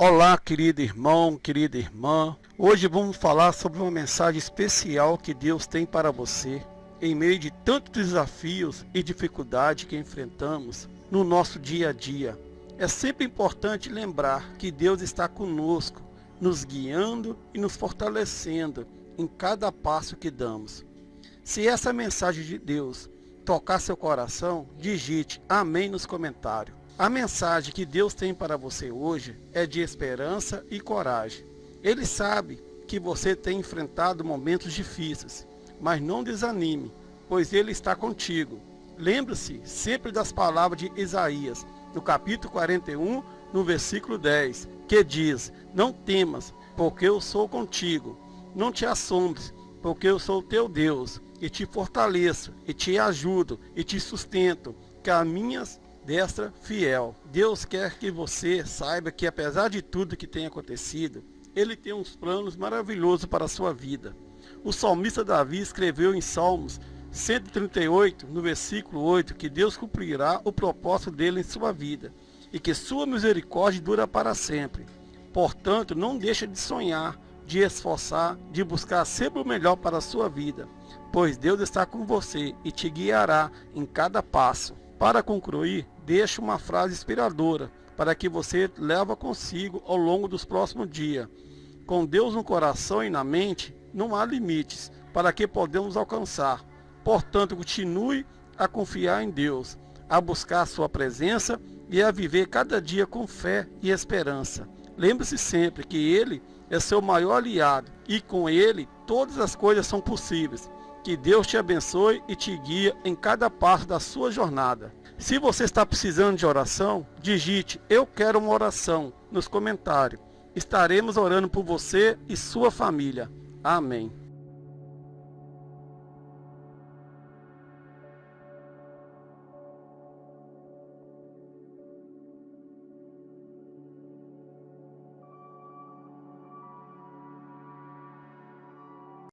Olá, querido irmão, querida irmã. Hoje vamos falar sobre uma mensagem especial que Deus tem para você em meio de tantos desafios e dificuldades que enfrentamos no nosso dia a dia. É sempre importante lembrar que Deus está conosco, nos guiando e nos fortalecendo em cada passo que damos. Se essa mensagem de Deus tocar seu coração, digite amém nos comentários. A mensagem que Deus tem para você hoje é de esperança e coragem. Ele sabe que você tem enfrentado momentos difíceis, mas não desanime, pois Ele está contigo. Lembre-se sempre das palavras de Isaías, no capítulo 41, no versículo 10, que diz, Não temas, porque eu sou contigo. Não te assombres, porque eu sou teu Deus, e te fortaleço, e te ajudo, e te sustento, que as minhas destra fiel. Deus quer que você saiba que apesar de tudo que tem acontecido, Ele tem uns planos maravilhosos para a sua vida. O salmista Davi escreveu em Salmos 138, no versículo 8, que Deus cumprirá o propósito dele em sua vida e que sua misericórdia dura para sempre. Portanto, não deixe de sonhar, de esforçar, de buscar sempre o melhor para a sua vida, pois Deus está com você e te guiará em cada passo. Para concluir, deixo uma frase inspiradora para que você leva consigo ao longo dos próximos dias. Com Deus no coração e na mente, não há limites para que podemos alcançar. Portanto, continue a confiar em Deus, a buscar a sua presença e a viver cada dia com fé e esperança. Lembre-se sempre que Ele é seu maior aliado e com Ele todas as coisas são possíveis. Que Deus te abençoe e te guie em cada passo da sua jornada. Se você está precisando de oração, digite Eu quero uma oração nos comentários. Estaremos orando por você e sua família. Amém.